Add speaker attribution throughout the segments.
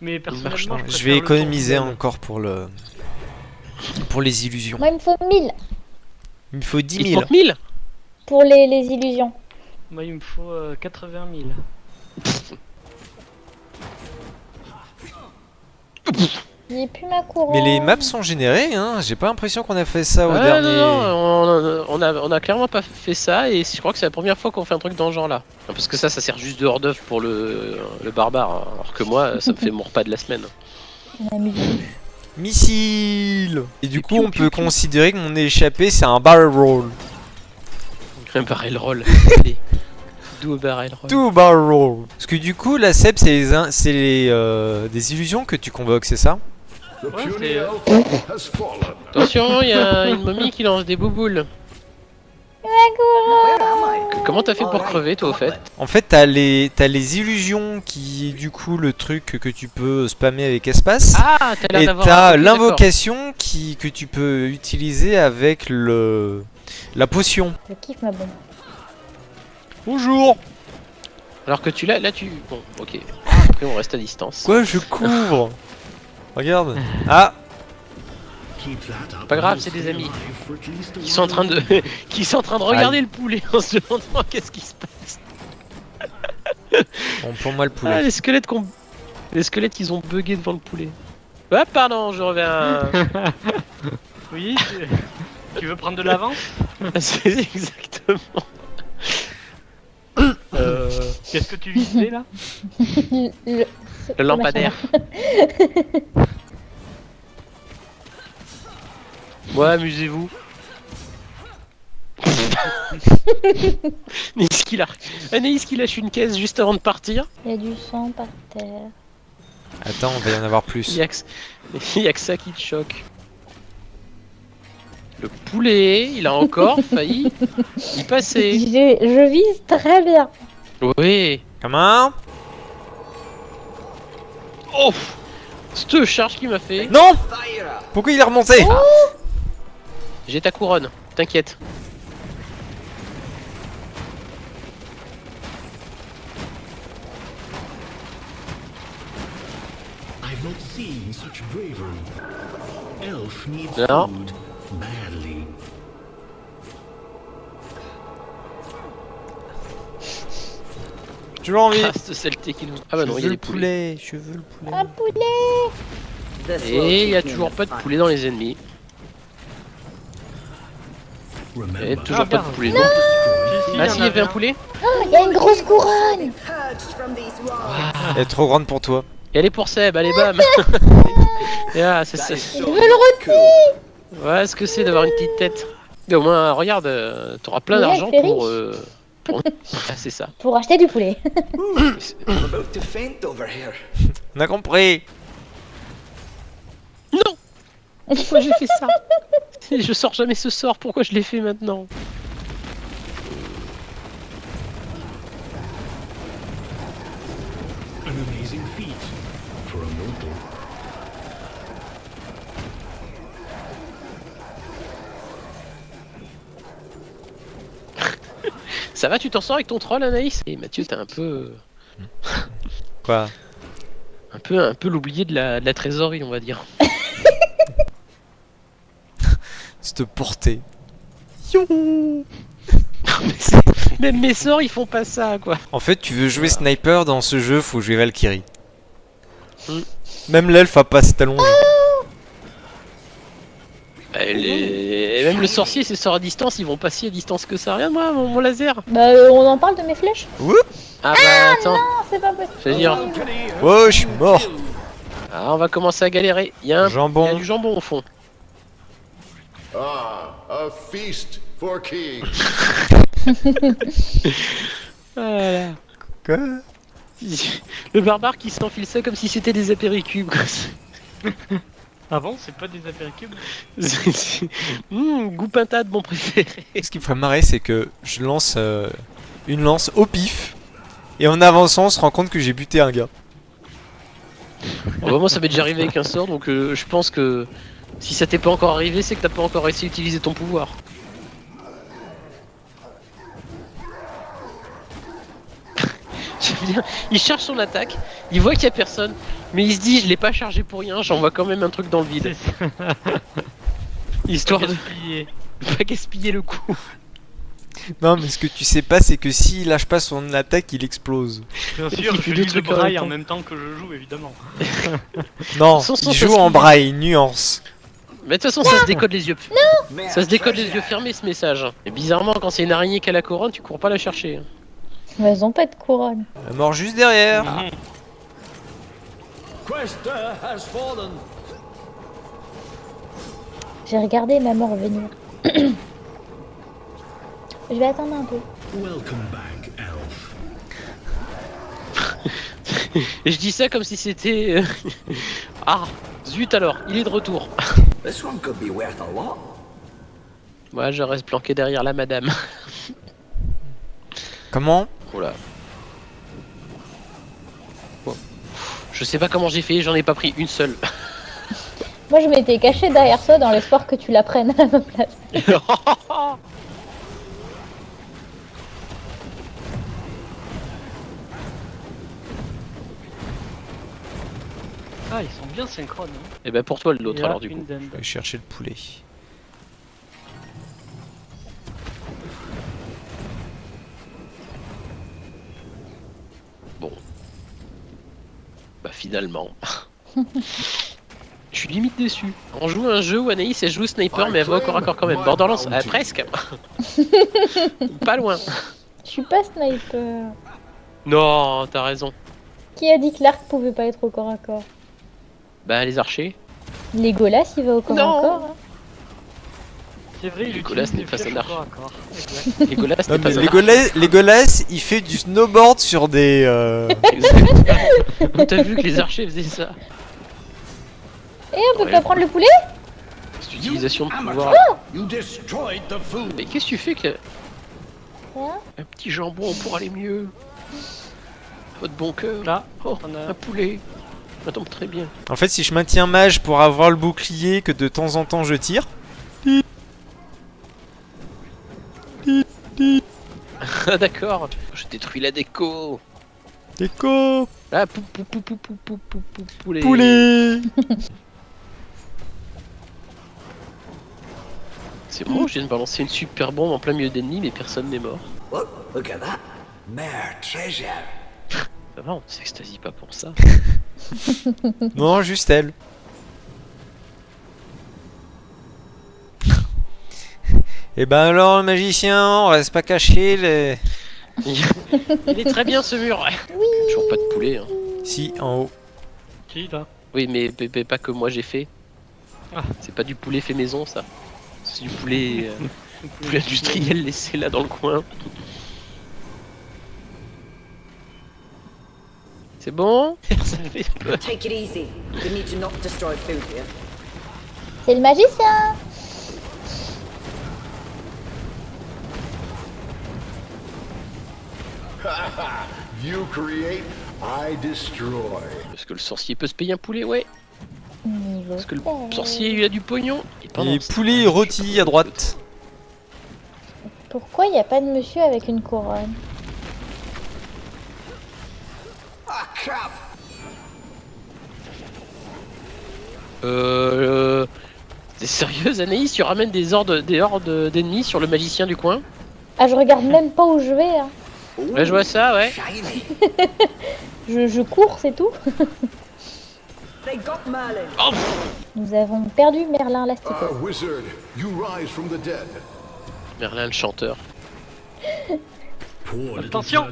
Speaker 1: Mais personnellement,
Speaker 2: Je
Speaker 1: préfère
Speaker 2: vais économiser encore pour le... Pour les illusions.
Speaker 3: Moi, il me faut 1000
Speaker 2: Il me faut 10
Speaker 4: Il te
Speaker 2: 000.
Speaker 4: manque 1000
Speaker 3: pour les, les illusions.
Speaker 1: Moi, il me faut euh, 80 000.
Speaker 3: J'ai plus ma couronne.
Speaker 2: Mais les maps sont générées, hein. J'ai pas l'impression qu'on a fait ça au
Speaker 4: Ah,
Speaker 2: dernier...
Speaker 4: non, non, on, on a, on a clairement pas fait ça et je crois que c'est la première fois qu'on fait un truc dans ce genre là. Parce que ça, ça sert juste de hors d'œuvre pour le, le barbare, hein. alors que moi, ça me fait mon repas de la semaine.
Speaker 2: Missile Et du
Speaker 4: Et
Speaker 2: coup,
Speaker 4: piou,
Speaker 2: on
Speaker 4: piou,
Speaker 2: peut
Speaker 4: piou.
Speaker 2: considérer que mon échappé, c'est un barrel roll.
Speaker 4: Un barrel roll. Allez. D'où barrel roll.
Speaker 2: Tout barrel roll. Parce que du coup, la Seb, c'est les in- c'est les, euh, des illusions que tu convoques, c'est ça?
Speaker 1: Ouais.
Speaker 4: Attention, il y a une momie qui lance des bouboules. Comment t'as fait pour crever toi au fait
Speaker 2: En fait, t'as les, t'as les illusions qui, du coup, le truc que tu peux spammer avec espace.
Speaker 4: Ah,
Speaker 2: et t'as l'invocation qui, que tu peux utiliser avec le, la potion.
Speaker 3: Je kiffe ma bombe.
Speaker 2: Bonjour.
Speaker 4: Alors que tu l'as, là tu. Bon, ok. Après on reste à distance.
Speaker 2: Quoi, je couvre? Regarde. Ah
Speaker 4: Pas grave, c'est des amis. Qui sont en train de, qui sont en train de regarder le poulet en se demandant qu'est-ce qui se passe.
Speaker 2: Bon, pour moi, le
Speaker 4: Ah,
Speaker 2: poulet.
Speaker 4: les squelettes qu'on, les squelettes qu'ils ont bugué devant le poulet. Ah pardon, je reviens.
Speaker 1: Oui, tu- tu veux prendre de l'avance?
Speaker 4: C'est exactement.
Speaker 1: euh, Qu'est-ce que tu visais là?
Speaker 3: Le,
Speaker 4: lampadaire. Ouais, amusez-vous. Anaïs qui lâche... Anaïs qui lâche une caisse juste avant de partir.
Speaker 3: Il y a du sang par terre.
Speaker 2: Attends, on va y en avoir
Speaker 4: Il
Speaker 2: plus.
Speaker 4: y que, il y a que ça qui te choque. Le poulet, il a encore failli y passer.
Speaker 3: J'ai- Je vise très bien.
Speaker 4: Oui.
Speaker 2: Comment
Speaker 4: Oh Cette charge qui m'a fait.
Speaker 2: Non Pourquoi il est remonté
Speaker 4: J'ai ta couronne, t'inquiète.
Speaker 5: I've
Speaker 2: Toujours envie
Speaker 4: Ah, cette saleté qui nous. Ah bah non,
Speaker 2: Je
Speaker 4: il y a
Speaker 2: veux
Speaker 4: des
Speaker 2: le
Speaker 4: poulets.
Speaker 2: poulet, je veux le poulet.
Speaker 3: Un poulet
Speaker 4: Et il y a toujours pas de poulet dans les ennemis. Et toujours
Speaker 1: Ah,
Speaker 4: pas de poulet. Ah
Speaker 1: y
Speaker 4: si, il y avait un poulet
Speaker 3: Oh, il y a une grosse couronne
Speaker 2: Elle est trop grande pour toi.
Speaker 4: Et elle est pour Seb, allez bam Et ah, c'est ça.
Speaker 3: Je veux le rôti
Speaker 4: Ouais, ce que c'est d'avoir une petite tête. Mais au moins, regarde, euh, t'auras plein
Speaker 3: Ouais,
Speaker 4: d'argent pour. euh, pour- Ah, c'est ça.
Speaker 3: Pour acheter du poulet.
Speaker 6: I'm about to faint over here.
Speaker 2: On a compris
Speaker 4: Non Pourquoi j'ai fait ça? Je sors jamais ce sort, pourquoi je l'ai fait maintenant? Ça va, tu t'en sors avec ton troll, Anaïs Et Mathieu, t'es un peu.
Speaker 2: Quoi
Speaker 4: Un peu, un peu l'oublié de la, de la trésorerie, on va dire.
Speaker 2: Cette portée.
Speaker 4: Mais c'est- Même mes sorts, ils font pas ça, quoi.
Speaker 2: En fait, tu veux jouer sniper dans ce jeu, faut jouer Valkyrie.
Speaker 4: Hmm.
Speaker 2: Même l'elfe a pas ses talons.
Speaker 4: Et les- et Même le sorcier, ses sorts à distance, ils vont pas si à distance que ça. Regarde moi, mon, mon laser.
Speaker 3: Bah, euh, on en parle de mes flèches
Speaker 4: Ah bah attends,
Speaker 3: Non, c'est pas possible.
Speaker 4: je veux dire.
Speaker 2: Oh, je suis mort
Speaker 4: Ah, on va commencer à galérer. Il y, a un- il y a
Speaker 2: Jambon.
Speaker 4: du jambon au fond.
Speaker 7: Ah, a feast for kings.
Speaker 4: Voilà.
Speaker 2: Quoi?
Speaker 4: Le barbare qui s'enfile ça comme si c'était des apéricubes. Quoi.
Speaker 1: Ah bon, c'est pas des apéricubes
Speaker 4: Mmh, goût pintade, mon préféré.
Speaker 2: Ce qui me ferait marrer, c'est que je lance euh, une lance au pif, et en avançant, on se rend compte que j'ai buté un gars.
Speaker 4: Bon, bah, moi, ça m'est déjà arrivé avec un sort, donc euh, je pense que si ça t'est pas encore arrivé, c'est que t'as pas encore réussi à utiliser ton pouvoir. J'aime bien. Il cherche son attaque, il voit qu'il y a personne, Mais il se dit, je l'ai pas chargé pour rien, j'envoie quand même un truc dans le vide. Histoire de pas gaspiller le coup.
Speaker 2: Non, mais ce que tu sais pas, c'est que s'il lâche pas son attaque, il explose.
Speaker 1: Bien
Speaker 4: Il
Speaker 1: sûr,
Speaker 4: fait
Speaker 1: je
Speaker 4: deux
Speaker 1: lis le
Speaker 4: trucs en même
Speaker 1: braille en
Speaker 4: temps.
Speaker 1: même temps que je joue, évidemment.
Speaker 2: Non,
Speaker 4: Son- son-
Speaker 2: il joue en braille, nuance.
Speaker 4: Mais de toute façon, ça se décode les yeux.
Speaker 6: Man,
Speaker 4: Ça se décode les yeux fermés ce message. Et bizarrement, quand c'est une araignée qui a la couronne, tu cours pas la chercher.
Speaker 3: Mais elles ont pas de couronne.
Speaker 2: La mort juste derrière.
Speaker 1: Mhm.
Speaker 5: Cresta has fallen.
Speaker 3: J'ai regardé ma mort venir. Je vais attendre un peu.
Speaker 5: Welcome back, Elf.
Speaker 4: Je dis ça comme si c'était. euh, ah, zut alors, il est de retour.
Speaker 6: This one could be worth a lot.
Speaker 4: Moi, je reste planqué derrière la madame.
Speaker 2: Comment?
Speaker 4: Oh là. Bon. Je sais pas comment j'ai fait, j'en ai pas pris une seule.
Speaker 3: Moi, je m'étais caché derrière toi dans l'espoir que tu la prennes à ma place.
Speaker 1: Ah, ils sont bien synchrones. hein.
Speaker 4: Et ben pour toi l'autre alors du coup.
Speaker 2: Je vais chercher le poulet.
Speaker 4: Bah finalement. Je suis limite déçu. On joue un jeu où Anaïs elle joue sniper mais elle va au corps à corps quand même. Borderlands, ah, presque. pas loin.
Speaker 3: Je suis pas sniper.
Speaker 4: Non, t'as raison.
Speaker 3: Qui a dit que l'arc pouvait pas être au corps à corps?
Speaker 4: Bah les archers.
Speaker 3: Legolas, il va au corps
Speaker 4: Non.
Speaker 3: à corps. hein.
Speaker 1: C'est vrai,
Speaker 4: n'est pas un. Legolas n'est pas un
Speaker 2: Legolas, Legolas, il fait du snowboard sur des. euh.
Speaker 4: T'as vu que les archers faisaient ça
Speaker 3: Et on peut
Speaker 4: Ouais.
Speaker 3: pas prendre le poulet
Speaker 4: Cette utilisation de pouvoir. Mais qu'est-ce que tu fais que.
Speaker 3: Hein
Speaker 4: Un petit jambon pour aller mieux? Votre bon cœur.
Speaker 1: Là,
Speaker 4: Oh,
Speaker 1: on
Speaker 4: un
Speaker 1: a...
Speaker 4: poulet. Ça tombe très bien.
Speaker 2: En fait, si je maintiens mage pour avoir le bouclier que de temps en temps je tire,
Speaker 4: Ah d'accord. Je détruis la déco.
Speaker 2: déco,
Speaker 4: Ah pou pou pou pou pou pou pou pou poulet.
Speaker 2: poulet.
Speaker 4: C'est bon, je viens de balancer une super bombe en plein milieu d'ennemis mais personne n'est mort.
Speaker 6: Look, look at that. Treasure.
Speaker 4: Ça va, on s'extasie pas pour ça.
Speaker 2: Non, juste elle. Et ben alors, le magicien, on reste pas caché. Les...
Speaker 4: Il est très bien ce mur. Toujours pas de poulet. Hein.
Speaker 2: Si, en haut.
Speaker 1: Qui, là
Speaker 4: Oui, mais, mais- mais pas que moi j'ai fait.
Speaker 1: Ah.
Speaker 4: C'est pas du poulet fait maison ça. C'est du poulet, euh, poulet industriel laissé là dans le coin. C'est bon? Ça fait peur.
Speaker 7: You create, I destroy.
Speaker 4: Est-ce que le sorcier peut se payer un poulet Ouais. Parce que le sorcier il a du pognon. Et pendant
Speaker 2: Et poulet rôti à droite.
Speaker 3: Pourquoi il n'y a pas de monsieur avec une couronne
Speaker 6: Ah, crap.
Speaker 4: Euh. euh, T'es sérieuse Anaïs Tu ramènes des hordes des hordes d'ennemis sur le magicien du coin
Speaker 3: Ah, je regarde même pas où je vais. hein.
Speaker 4: Ouais, je vois ça, ouais.
Speaker 3: je, cours, c'est tout.
Speaker 4: Oh.
Speaker 3: Nous avons perdu Merlin l'Astico.
Speaker 4: Merlin le chanteur.
Speaker 1: Attention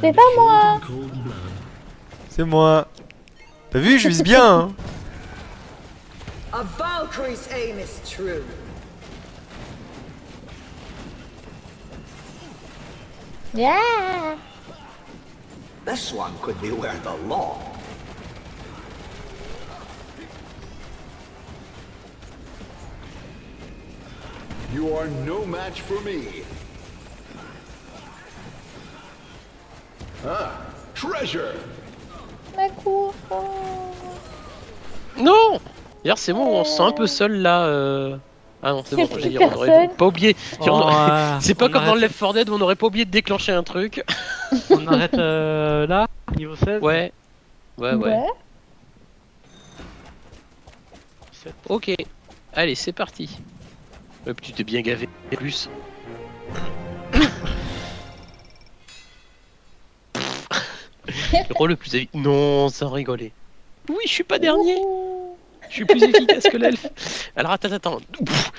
Speaker 3: C'est pas moi
Speaker 2: C'est moi T'as vu, je vise bien hein.
Speaker 8: A Valkyrie's aim is true.
Speaker 3: Ah
Speaker 6: This one could be worth a lot.
Speaker 7: You are no match for me. Ah, treasure.
Speaker 3: ma couronne
Speaker 4: Non D'ailleurs, c'est bon, on se sent un peu seul là. euh. Ah non, c'est bon, je dire, on aurait pas oublié.
Speaker 1: Oh, ah,
Speaker 4: c'est pas comme
Speaker 1: arrête...
Speaker 4: dans Left 4 Dead où on aurait pas oublié de déclencher un truc.
Speaker 1: on arrête euh, là, niveau 16
Speaker 4: Ouais. Ouais, ouais. Ok, allez, c'est parti. Euh, Hop, tu t'es bien gavé, plus. le rôle le plus avis. Non, sans rigoler. Oui, je suis pas dernier. Je suis plus efficace que l'elfe. Alors attends, attends. Ouf.